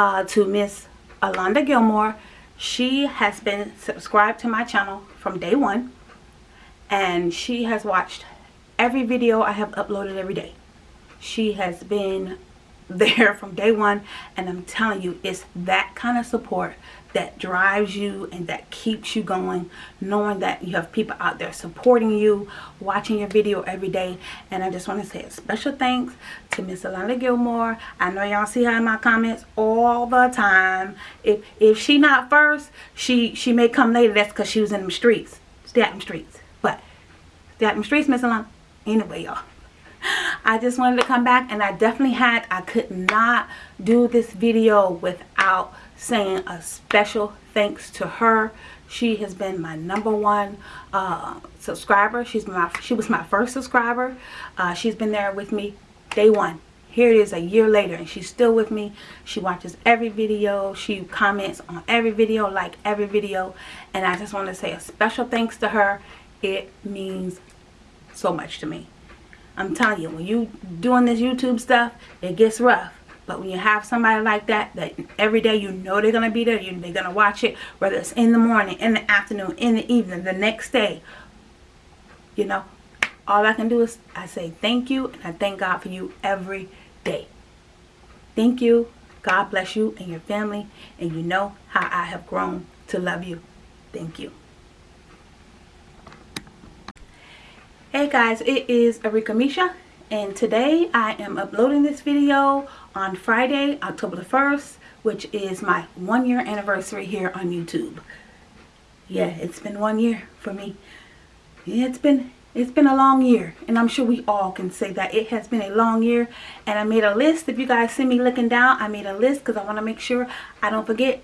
uh, to Miss Alonda Gilmore. She has been subscribed to my channel from day one. And she has watched every video I have uploaded every day. She has been there from day one and I'm telling you it's that kind of support that drives you and that keeps you going knowing that you have people out there supporting you watching your video every day. And I just want to say a special thanks to Miss Alana Gilmore. I know y'all see her in my comments all the time. If if she not first she she may come later. That's because she was in the streets stay out in the streets. But stay out in the streets Miss Alana. Anyway y'all. I just wanted to come back and I definitely had I could not do this video without saying a special thanks to her. She has been my number one uh, subscriber. She's my she was my first subscriber. Uh, she's been there with me day one. Here it is a year later and she's still with me. She watches every video. She comments on every video like every video. And I just want to say a special thanks to her. It means so much to me. I'm telling you, when you doing this YouTube stuff, it gets rough. But when you have somebody like that, that every day you know they're going to be there, you, they're going to watch it, whether it's in the morning, in the afternoon, in the evening, the next day, you know, all I can do is I say thank you and I thank God for you every day. Thank you. God bless you and your family. And you know how I have grown to love you. Thank you. Hey guys, it is Arika Misha and today I am uploading this video on Friday, October the 1st, which is my one year anniversary here on YouTube. Yeah, it's been one year for me. Yeah, it's been it's been a long year and I'm sure we all can say that it has been a long year and I made a list if you guys see me looking down I made a list because I want to make sure I don't forget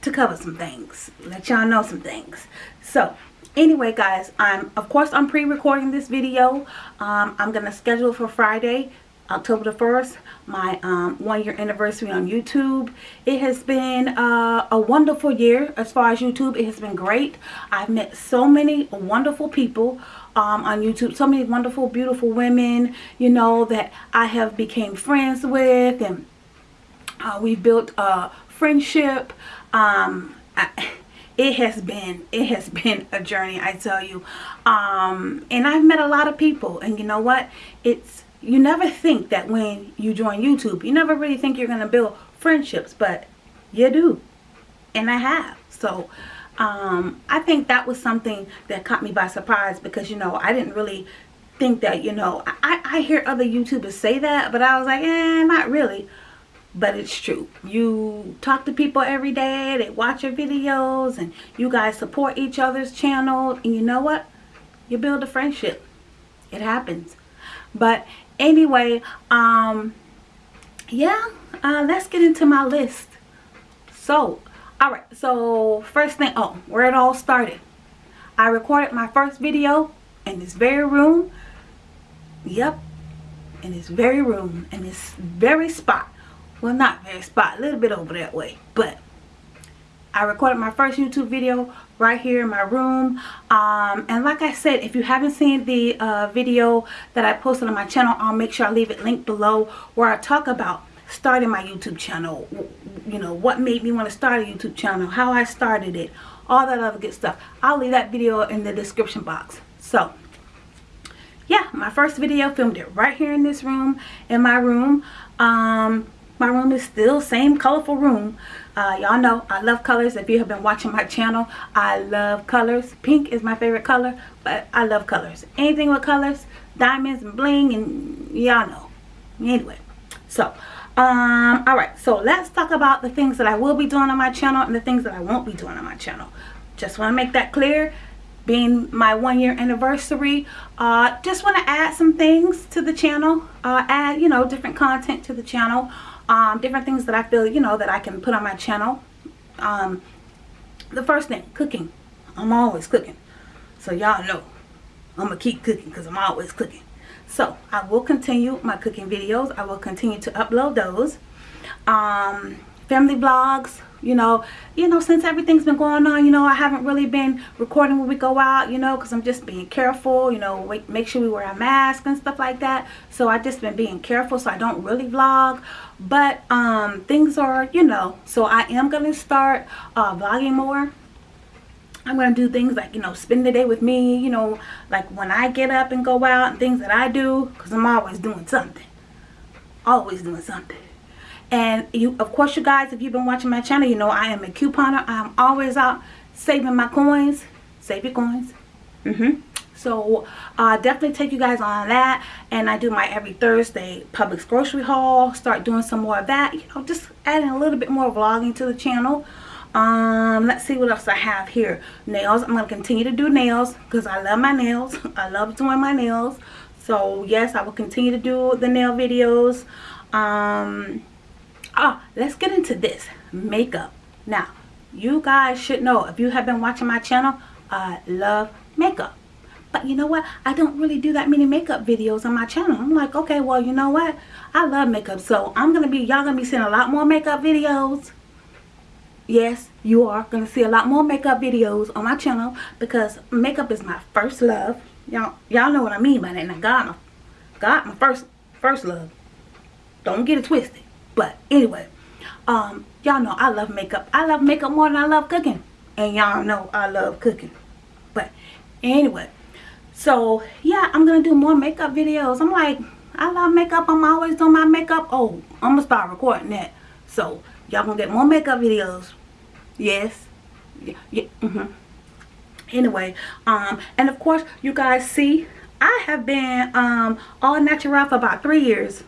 to cover some things let y'all know some things so anyway guys i'm of course i'm pre-recording this video. Um, i'm gonna schedule for friday october the 1st my um, one year anniversary on youtube. It has been uh, a wonderful year as far as youtube. It has been great. I've met so many wonderful people um, on youtube so many wonderful beautiful women you know that i have became friends with and uh, we've built a friendship. Um, I, it has been it has been a journey i tell you. Um and i've met a lot of people and you know what? It's you never think that when you join youtube you never really think you're going to build friendships but you do. And i have. So um i think that was something that caught me by surprise because you know i didn't really think that you know i i hear other youtubers say that but i was like eh not really but it's true. You talk to people every day they watch your videos and you guys support each other's channel and you know what? You build a friendship. It happens. But anyway um yeah uh let's get into my list. So all right so first thing oh where it all started. I recorded my first video in this very room. Yep in this very room in this very spot well not very spot a little bit over that way. But I recorded my first YouTube video right here in my room. Um, and like I said if you haven't seen the uh, video that I posted on my channel I'll make sure I leave it linked below where I talk about starting my YouTube channel. You know what made me want to start a YouTube channel how I started it all that other good stuff. I'll leave that video in the description box. So yeah my first video filmed it right here in this room in my room. Um, my room is still same colorful room. Uh, y'all know i love colors. If you have been watching my channel i love colors. Pink is my favorite color but i love colors. Anything with colors diamonds and bling and y'all know. Anyway so um all right. So let's talk about the things that i will be doing on my channel and the things that i won't be doing on my channel. Just want to make that clear. Being my one year anniversary uh just want to add some things to the channel uh add you know different content to the channel um, different things that I feel, you know, that I can put on my channel. Um, the first thing, cooking. I'm always cooking. So y'all know I'm going to keep cooking because I'm always cooking. So I will continue my cooking videos. I will continue to upload those. Um, family vlogs, you know you know since everything's been going on you know i haven't really been recording when we go out you know because i'm just being careful you know make sure we wear a mask and stuff like that so i just been being careful so i don't really vlog but um things are you know so i am gonna start uh vlogging more I'm going to do things like, you know, spend the day with me, you know, like when I get up and go out and things that I do, because I'm always doing something. Always doing something. And you, of course, you guys, if you've been watching my channel, you know I am a couponer. I'm always out saving my coins. Save your coins. Mm-hmm. So uh, definitely take you guys on that. And I do my every Thursday Publix grocery haul. Start doing some more of that. You know, just adding a little bit more vlogging to the channel. Um, let's see what else I have here. Nails. I'm going to continue to do nails because I love my nails. I love doing my nails. So yes, I will continue to do the nail videos. Um, ah let's get into this. Makeup. Now you guys should know if you have been watching my channel i love makeup. But you know what? I don't really do that many makeup videos on my channel. I'm like okay well you know what? I love makeup. So i'm gonna be y'all gonna be seeing a lot more makeup videos. Yes you are gonna see a lot more makeup videos on my channel because makeup is my first love. Y'all y'all know what i mean by that. Now god god my first first love. Don't get it twisted but anyway, um, y'all know I love makeup. I love makeup more than I love cooking. And y'all know I love cooking. But anyway, so yeah, I'm going to do more makeup videos. I'm like, I love makeup. I'm always doing my makeup. Oh, I'm going to start recording that. So y'all going to get more makeup videos. Yes. Yeah. yeah mm -hmm. Anyway, um, and of course, you guys see, I have been um, all natural for about three years.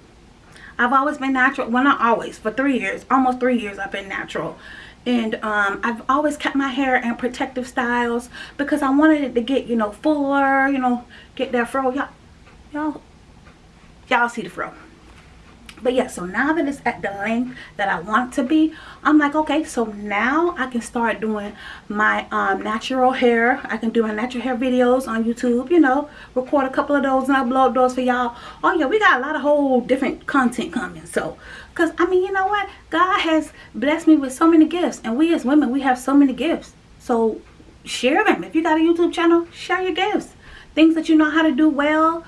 I've always been natural. Well, not always. For three years. Almost three years I've been natural. And um, I've always kept my hair in protective styles because I wanted it to get, you know, fuller, you know, get that fro. Y'all, y'all, y'all see the fro but yeah so now that it's at the length that i want to be i'm like okay so now i can start doing my um, natural hair. I can do my natural hair videos on youtube you know record a couple of those and I upload those for y'all. Oh yeah we got a lot of whole different content coming so. Because i mean you know what? God has blessed me with so many gifts and we as women we have so many gifts. So share them. If you got a youtube channel share your gifts. Things that you know how to do well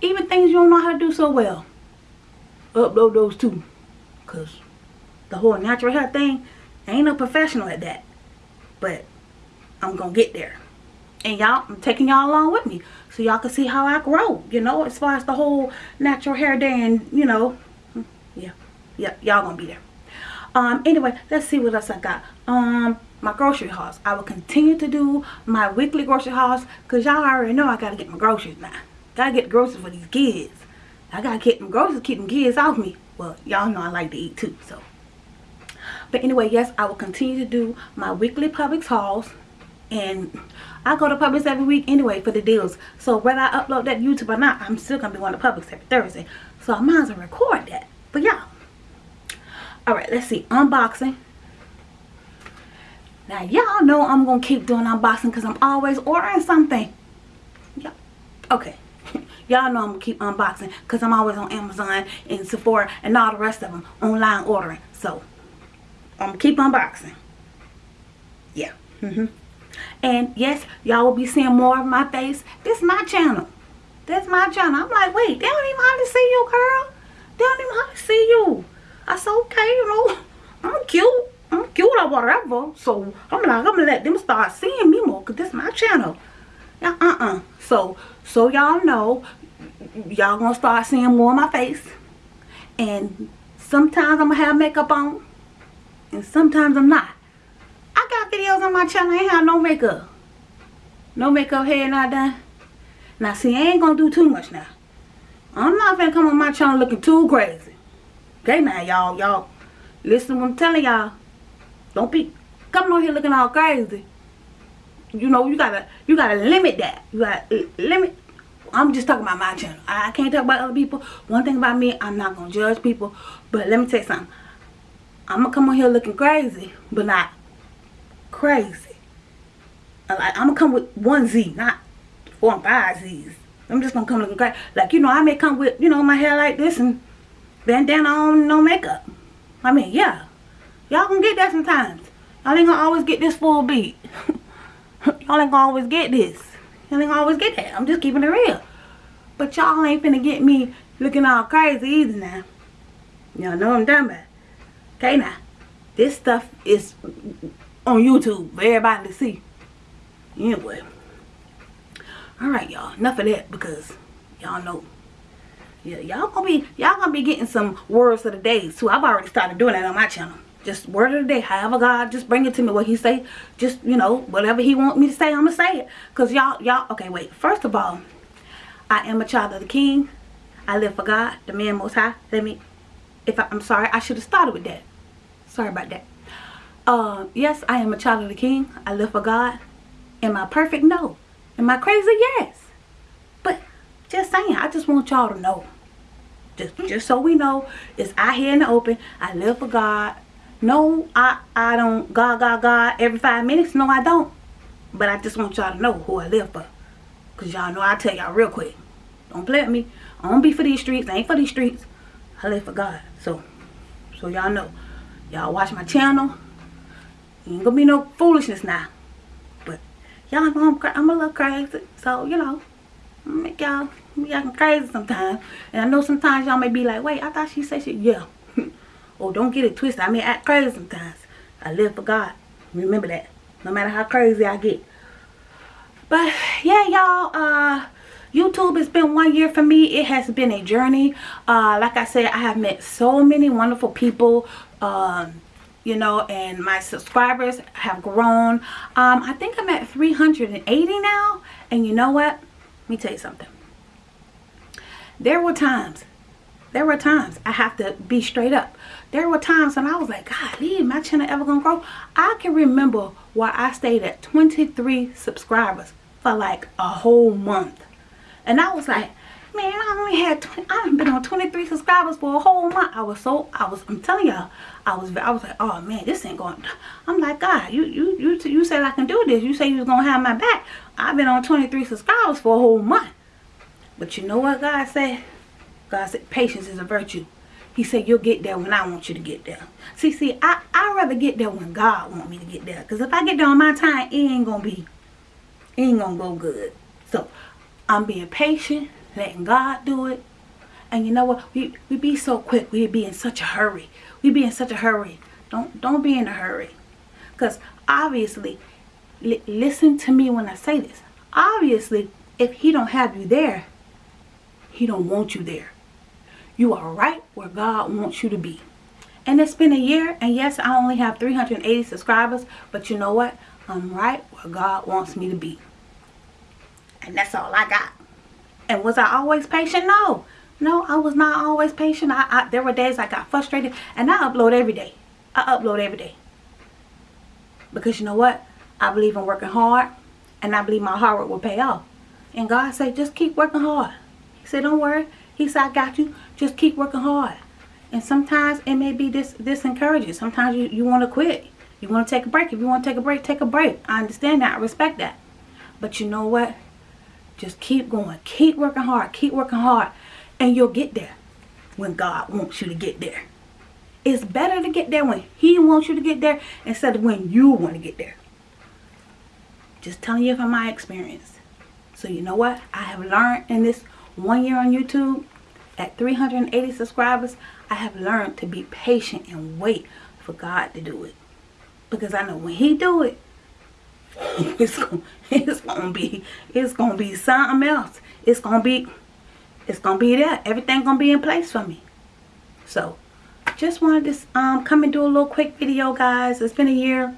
even things you don't know how to do so well upload those too. Because the whole natural hair thing, I ain't no professional at that. But I'm going to get there. And y'all, I'm taking y'all along with me. So y'all can see how I grow, you know, as far as the whole natural hair day and, you know, yeah, yeah, y'all gonna be there. Um, anyway, let's see what else I got. Um, my grocery hauls. I will continue to do my weekly grocery hauls because y'all already know I gotta get my groceries now. Gotta get groceries for these kids. I gotta keep them groceries, keep them kids off me. Well, y'all know I like to eat too, so. But anyway, yes, I will continue to do my weekly Publix hauls. And I go to Publix every week anyway for the deals. So whether I upload that YouTube or not, I'm still gonna be going to Publix every Thursday. So I might as well record that. But yeah. Alright, let's see. Unboxing. Now y'all know I'm gonna keep doing unboxing because I'm always ordering something. Yeah. Okay y'all know I'm gonna keep unboxing because I'm always on Amazon and Sephora and all the rest of them online ordering. So I'm gonna keep unboxing. Yeah. Mm hmm And yes, y'all will be seeing more of my face. This is my channel. That's my channel. I'm like, wait, they don't even hardly see you, girl. They don't even hardly see you. I said, okay, you know, I'm cute. I'm cute or whatever. So I'm like, I'm gonna let them start seeing me more because this is my channel. Uh-uh. So, so y'all know, y'all gonna start seeing more of my face. And sometimes I'm gonna have makeup on. And sometimes I'm not. I got videos on my channel, I ain't have no makeup. No makeup hair not done. Now see, I ain't gonna do too much now. I'm not gonna come on my channel looking too crazy. Okay now, y'all, y'all. Listen what I'm telling y'all. Don't be coming on here looking all crazy you know you gotta you gotta limit that. You gotta eh, limit i'm just talking about my channel. I can't talk about other people. One thing about me i'm not gonna judge people. But let me tell you something. I'm gonna come on here looking crazy but not crazy. Like i'm gonna come with one z not four and five z's. I'm just gonna come looking crazy. Like you know i may come with you know my hair like this and bandana on no makeup. I mean yeah. Y'all gonna get that sometimes. Y'all ain't gonna always get this full beat. y'all ain't gonna always get this. Y'all ain't gonna always get that. I'm just keeping it real. But y'all ain't finna get me looking all crazy either now. Y'all know I'm talking about. Okay now. This stuff is on YouTube for everybody to see. Anyway. Alright y'all. Enough of that because y'all know. Yeah, y'all gonna be y'all gonna be getting some words of the day too. I've already started doing that on my channel. Just word of the day. However God just bring it to me what he say. Just, you know, whatever he want me to say, I'm gonna say it. Cause y'all y'all okay wait. First of all, I am a child of the king. I live for God, the man most high. Let me if I, I'm sorry, I should have started with that. Sorry about that. Uh, yes, I am a child of the king. I live for God. Am I perfect? No. Am I crazy? Yes. But just saying, I just want y'all to know. Just, just so we know, it's out here in the open. I live for God. No, I, I don't God, God, God every five minutes. No, I don't. But I just want y'all to know who I live for. Because y'all know I tell y'all real quick. Don't play with me. I don't be for these streets. I ain't for these streets. I live for God. So, so y'all know. Y'all watch my channel. Ain't gonna be no foolishness now. But y'all know I'm, I'm a little crazy. So, you know, make y'all be acting crazy sometimes. And I know sometimes y'all may be like, wait, I thought she said shit. Yeah. Oh, don't get it twisted. I may act crazy sometimes. I live for God. Remember that. No matter how crazy I get. But yeah, y'all, uh, YouTube has been one year for me. It has been a journey. Uh, like I said, I have met so many wonderful people. Um, you know, and my subscribers have grown. Um, I think I'm at 380 now. And you know what? Let me tell you something. There were times, there were times I have to be straight up. There were times when I was like, God, leave my channel ever gonna grow? I can remember why I stayed at 23 subscribers for like a whole month. And I was like, man, I only had 20, I've been on 23 subscribers for a whole month. I was so, I was, I'm telling y'all, I was, I was like, oh man, this ain't going, I'm like, God, you, you, you, you said I can do this. You say you was going to have my back. I've been on 23 subscribers for a whole month. But you know what God said? God said, patience is a virtue. He said, you'll get there when I want you to get there. See, see, I, I'd rather get there when God want me to get there. Because if I get there on my time, it ain't going to be, it ain't going to go good. So, I'm being patient, letting God do it. And you know what? We we be so quick. We be in such a hurry. We be in such a hurry. Don't don't be in a hurry. Because obviously, li listen to me when I say this. Obviously, if he don't have you there, he don't want you there. You are right where God wants you to be. And it's been a year, and yes, I only have 380 subscribers, but you know what? I'm right where God wants me to be. And that's all I got. And was I always patient? No. No, I was not always patient. I, I, There were days I got frustrated. And I upload every day. I upload every day. Because you know what? I believe in working hard. And I believe my hard work will pay off. And God said, just keep working hard. He said, don't worry. He said, I got you. Just keep working hard. And sometimes it may be this, encouraging. Sometimes you, you want to quit. You want to take a break. If you want to take a break, take a break. I understand that. I respect that. But you know what? Just keep going. Keep working hard. Keep working hard. And you'll get there when God wants you to get there. It's better to get there when he wants you to get there instead of when you want to get there. Just telling you from my experience. So you know what? I have learned in this one year on YouTube at 380 subscribers, I have learned to be patient and wait for God to do it. Because I know when he do it, it's gonna it's gonna be it's gonna be something else. It's gonna be it's gonna be there. Everything gonna be in place for me. So just wanted to um come and do a little quick video guys. It's been a year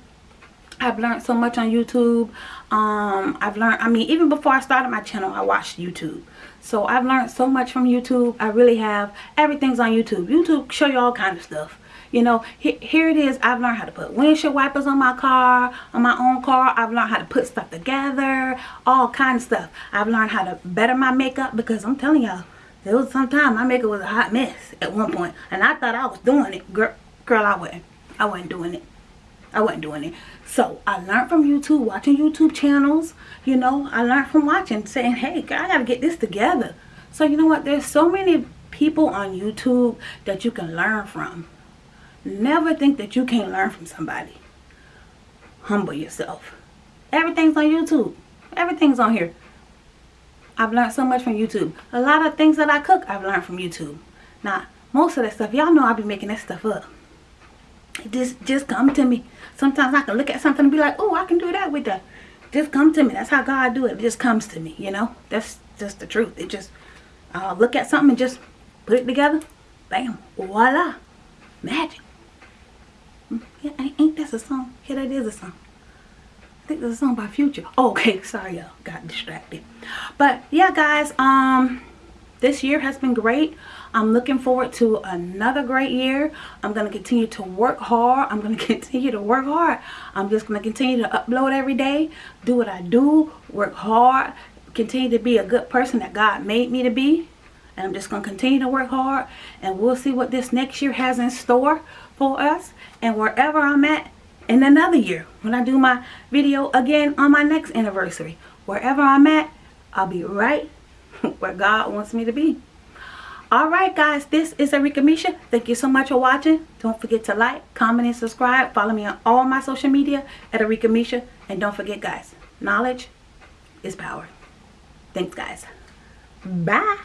I've learned so much on YouTube. Um I've learned I mean even before I started my channel I watched YouTube. So I've learned so much from YouTube. I really have. Everything's on YouTube. YouTube show you all kind of stuff. You know here it is. I've learned how to put windshield wipers on my car on my own car. I've learned how to put stuff together all kinds of stuff. I've learned how to better my makeup because i'm telling y'all there was some time my makeup was a hot mess at one point and i thought i was doing it. Girl girl i wasn't. I wasn't doing it I wasn't doing it. So I learned from YouTube, watching YouTube channels. You know, I learned from watching, saying, hey, I got to get this together. So you know what? There's so many people on YouTube that you can learn from Never think that you can't learn from somebody. Humble yourself. Everything's on YouTube. Everything's on here. I've learned so much from YouTube. A lot of things that I cook, I've learned from YouTube. Now, most of that stuff, y'all know I be making that stuff up. Just, just come to me. Sometimes I can look at something and be like, oh, I can do that with that. Just come to me. That's how God do it. It just comes to me, you know. That's just the truth. It just, look at something and just put it together. Bam. Voila. Magic. Hmm, yeah, ain't that a song? Yeah, that is a song. I think there's a song by Future. Oh, okay, sorry, y'all. Got distracted. But yeah, guys, um, this year has been great. I'm looking forward to another great year. I'm going to continue to work hard. I'm going to continue to work hard. I'm just going to continue to upload every day, do what I do, work hard, continue to be a good person that God made me to be. And I'm just going to continue to work hard. And we'll see what this next year has in store for us. And wherever I'm at in another year, when I do my video again on my next anniversary, wherever I'm at, I'll be right where God wants me to be. Alright guys, this is Arika Misha. Thank you so much for watching. Don't forget to like, comment, and subscribe. Follow me on all my social media at Arika Misha. And don't forget guys, knowledge is power. Thanks guys. Bye.